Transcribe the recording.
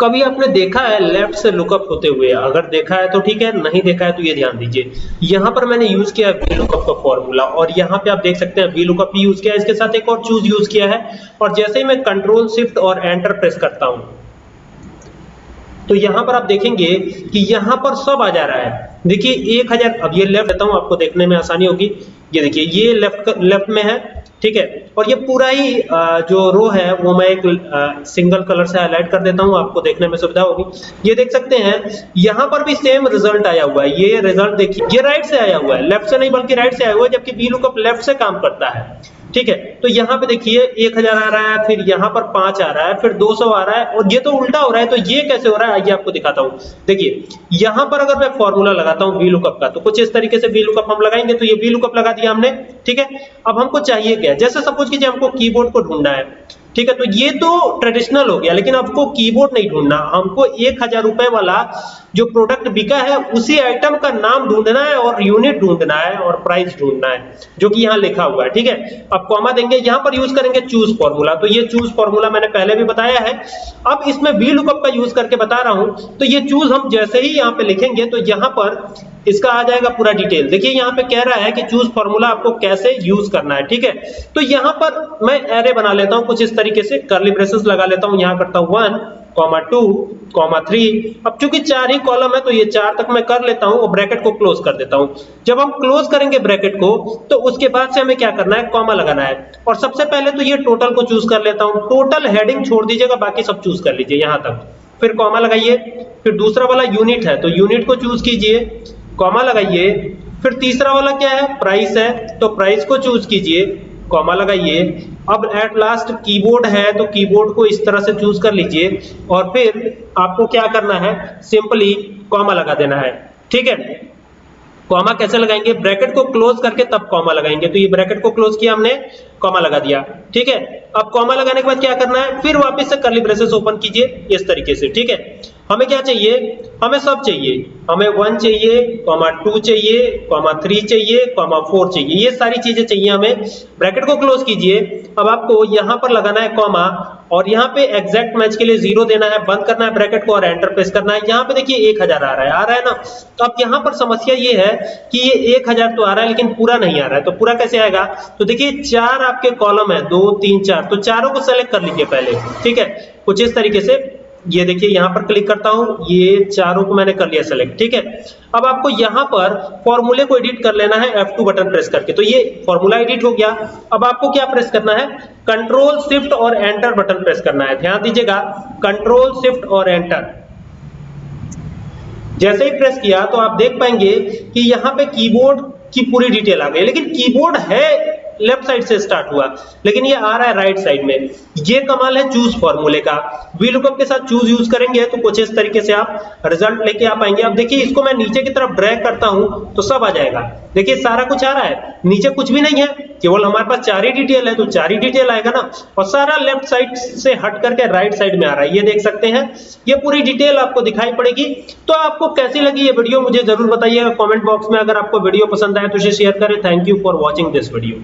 कभी आपने देखा है लेफ़्ट से लुकअप होते हुए? अगर देखा है तो ठीक है, नहीं देखा है तो ये ध्यान दीजिए। यहाँ पर मैंने यूज़ किया है वी लुकअप का फॉर्मूला और यहाँ पे आप देख सकते हैं वी लुकअप भी यूज़ किया है। इसके साथ एक और चूज़ यूज़ किया है और जैसे ही मैं कंट्रोल शिफ्ट और एंटर प्रेस करता हूँ तो यहाँ पर आप देखेंगे कि यहाँ पर सब आ जा रहा है। देखिए 1000 अब ये लेफ़्ट देता हूँ, आपको देखने में आसानी होगी। ये देखिए, ये लेफ़्ट लेफ़्ट में है ठीक है? और ये पूरा ही जो रो है, वो मैं एक सिंगल कलर से हाईलाइट कर देता हूँ, आपको देखने में सुविधा होगी। ये देख सकते हैं, यहाँ पर भी सेम रिज़ल्ट आया हुआ है। ये रिज़ल्ट देखिए, ये राइट से आया हुआ है। लेफ़्ट से नहीं, बल्कि राइट से आया हुआ है, जबकि बी लुकअप लेफ़्ट से काम करता है। ठीक है? तो यहाँ पे देखिए 1000 आ रहा है, फिर यहाँ पर 5 आ रहा है, फिर 200 आ रहा है, और ये तो उल्टा हो रहा है तो ये कैसे हो रहा है? आइए आपको दिखाता हूँ। देखिए, यहाँ पर अगर मैं फॉर्मूला लगाता हूँ वी लुकअप का तो कुछ इस तरीके से वी लुकअप हम लगाएँगे तो ये वी लुकअप लगा दिया हमने, ठीक है? अब हमको चाहिए क्या? जैसे सपोज़ कीजिए हमको कीबोर्ड को ढूंढना है ठीक है तो ये तो ट्रेडिशनल हो गया, लेकिन आपको कीबोर्ड नहीं ढूंढना। हमको एक हज़ार रुपए वाला जो प्रोडक्ट बिका है, उसी आइटम का नाम ढूंढना है और यूनिट ढूंढना है और प्राइस ढूंढना है, जो कि यहाँ लिखा हुआ है, ठीक है? अब कॉमा देंगे, यहाँ पर यूज़ करेंगे चूज़ फॉर्मूला तो ये चूज़ फॉर्मूला मैंने पहले भी बताया है। अब इसमें वी लुकअप का यूज़ करके बता रहा हूँ। तो ये चूज़ हम जैसे ही यहाँ पे लिखेंगे तो यहाँ पर इसका आ जाएगा पूरा डिटेल। देखिए, यहाँ पे कह रहा है कि चूज़ फॉर्मूला आपको कैसे यूज़ करना है, ठीक है? तो यहाँ पर मैं एरे बना लेता हूँ, कुछ इस तरीके से करली ब्रेसेस लगा लेता हूँ, यहाँ करता हूँ one comma two comma three अब चूँकि चार ही कॉलम है तो ये चार तक मैं कर लेता हूँ और ब्रैकेट को क्लोज कर देता हूँ। जब हम क्लोज करेंगे ब्रैकेट को तो उसके बाद से हमें क्या करना है? कॉमा लगाना है। और सबसे पहले तो ये टोटल को चूज़ कर लेता हूँ। टोटल हेडिंग छोड़ दीजिएगा, बाकी सब चूज़ कर लीजिए, यहाँ तक। फिर कॉमा लगाइए। फिर दूसरा वाला यूनिट है तो यूनिट को चूज़ कीजिए। कॉमा लगाइए। फिर तीसरा वाला क्या है? प्राइस है। तो प्राइस को चूज़ कीजिए। कॉमा लगाइए। अब एट लास्ट कीबोर्ड है तो कीबोर्ड को इस तरह से चूज़ कर लीजिए। और फिर आपको क्या करना है? सिंपली कॉमा लगा देना है। ठीक है? कॉमा कैसे लगाएँगे? ब्रैकेट को क्लोज करके तब कॉमा लगाएँगे। तो ये ब्रैकेट को क्लोज किया हमने, कॉमा लगा दिया। ठीक है? अब कॉमा लगाने के बाद क्या करना है? फिर वापस से करली ब्रेसेस ओपन कीजिए, इस तरीके से। ठीक है? हमें क्या चाहिए? हमें सब चाहिए। हमें वन चाहिए कॉमा टू चाहिए कॉमा थ्री चाहिए कॉमा फोर चाहिए। ये सारी चीज़ें चाहिए हमें। ब्रैकेट को क्लोज कीजिए। अब आपको यहाँ पर लगाना है कॉमा और यहाँ पे एग्जैक्ट मैच के लिए ज़ीरो देना है, बंद करना है ब्रैकेट को और एंटर प्रेस करना है। यहाँ पे देखिए एक हज़ार आ रहा है। आ रहा है ना? तो अब यहाँ पर समस्या ये है कि ये एक हज़ार तो आ रहा है, लेकिन पूरा नहीं आ रहा है। तो पूरा कैसे आएगा? तो देखिए, चार आपके कॉलम है। दो, तीन, चार। तो चारों को सेलेक्ट कर लीजिए पहले। ठीक है? कुछ इस तरीके से। ये देखिए, यहाँ पर क्लिक करता हूँ, ये चारों को मैंने कर लिया सेलेक्ट ठीक है? अब आपको यहाँ पर फॉर्मूले को एडिट कर लेना है F2 बटन प्रेस करके। तो ये फॉर्मूला एडिट हो गया। अब आपको क्या प्रेस करना है? कंट्रोल शिफ्ट और एंटर बटन प्रेस करना है। ध्यान दीजिएगा कंट्रोल शिफ्ट और एंटर जैसे ही प्रेस किया तो आप देख पाएँगे कि यहाँ पे कीबोर्ड की पूरी डिटेल आ गई। लेकिन कीबोर्ड है लेफ़्ट साइड से स्टार्ट हुआ। लेकिन ये आ रहा है राइट साइड में। ये कमाल है चूज़ फॉर्मूले का। वी लुकअप के साथ चूज़ यूज़ करेंगे तो कुछ इस तरीके से आप रिज़ल्ट लेके आ पाएँगे। अब देखिए, इसको मैं नीचे की तरफ़ ड्रैग करता हूँ तो सब आ जाएगा। देखिए, सारा कुछ आ रहा है। नीचे कुछ भी नहीं है। केवल हमारे पास चार ही डिटेल है तो चार ही डिटेल आएगा ना। और सारा लेफ़्ट साइड से हट करके राइट साइड में आ रहा है। ये देख सकते हैं। ये पूरी डिटेल आपको दिखाई पड़ेगी। तो आपको कैसी लगी ये वीडियो मुझे ज़रूर बताइएगा। कमेंट बॉक्स में अगर आपको वीडियो पसंद आए तो इसे शेयर करें। Thank you for watching this video